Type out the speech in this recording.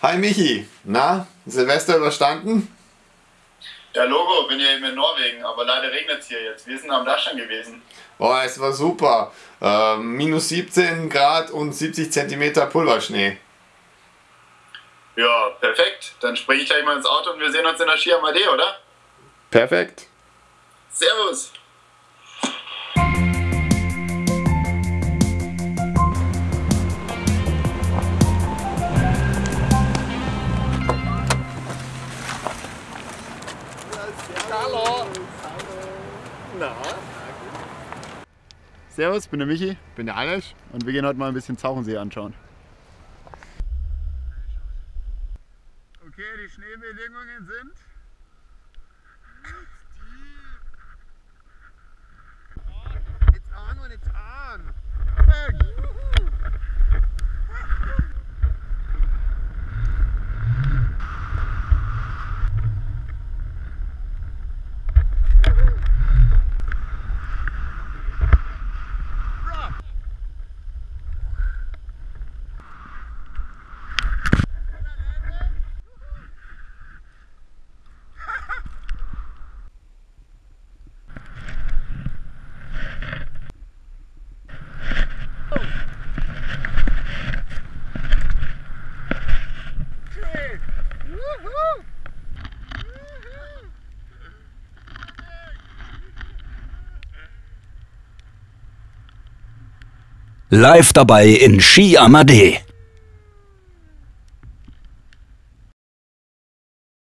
Hi Michi, na, Silvester überstanden? Ja, Logo, bin ja eben in Norwegen, aber leider regnet es hier jetzt. Wir sind am Dachstein gewesen. Oh, es war super. Äh, minus 17 Grad und 70 Zentimeter Pulverschnee. Ja, perfekt. Dann springe ich gleich mal ins Auto und wir sehen uns in der Ski Amadee, oder? Perfekt. Servus. Servus, bin der Michi, bin der Alex und wir gehen heute mal ein bisschen Zauchensee anschauen. Okay, die Schneebedingungen sind Live dabei in Ski Amadee.